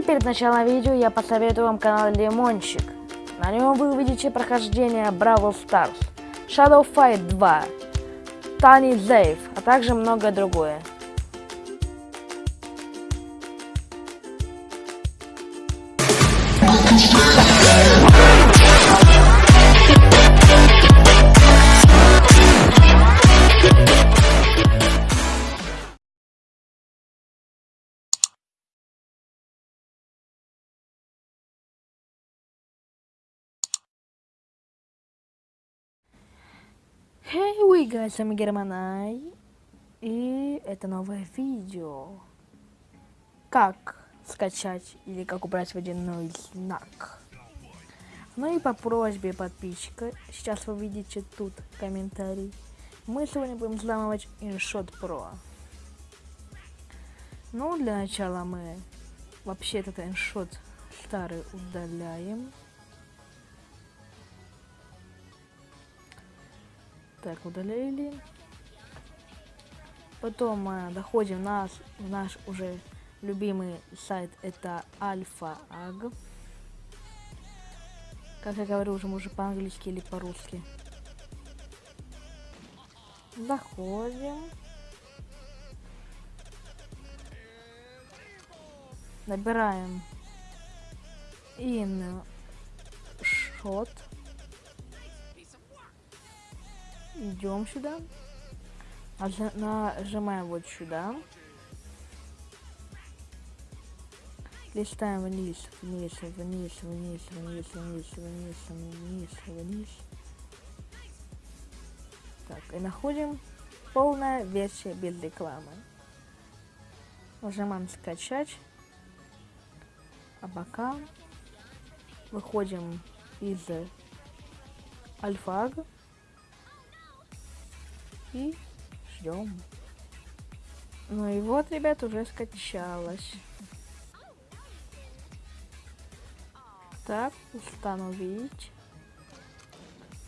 Перед началом видео я посоветую вам канал Лимончик. На нем вы увидите прохождение Бравл Старс, Shadow Fight 2, Тани Зейв, а также многое другое. Hey, we guys, с вами. И это новое видео. Как скачать или как убрать водяной знак. Ну и по просьбе подписчика, сейчас вы видите тут комментарий. Мы сегодня будем взламывать InShot Pro. Ну, для начала мы вообще этот InShot старый удаляем. Так, удалили. Потом мы доходим на в наш уже любимый сайт, это Альфа Аг. Как я говорю, уже может по-английски или по-русски. Заходим. Набираем in shot. Идем сюда. Нажимаем вот сюда. Листаем вниз, вниз, вниз, вниз, вниз, вниз, вниз, вниз, вниз. Так, и находим полная версия без рекламы. Нажимаем скачать. А пока выходим из альфаг и ждем. Ну и вот, ребят, уже скачалось. Так, установить.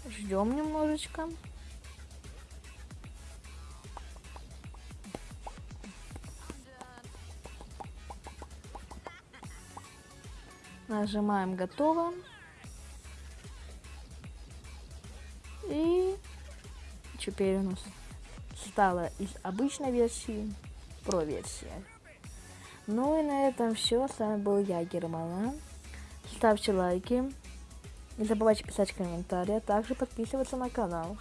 Ждем немножечко. Нажимаем готово. Теперь у нас стало из обычной версии про версия. Ну и на этом все. С вами был я, Германа. Ставьте лайки. Не забывайте писать комментарии, а также подписываться на канал.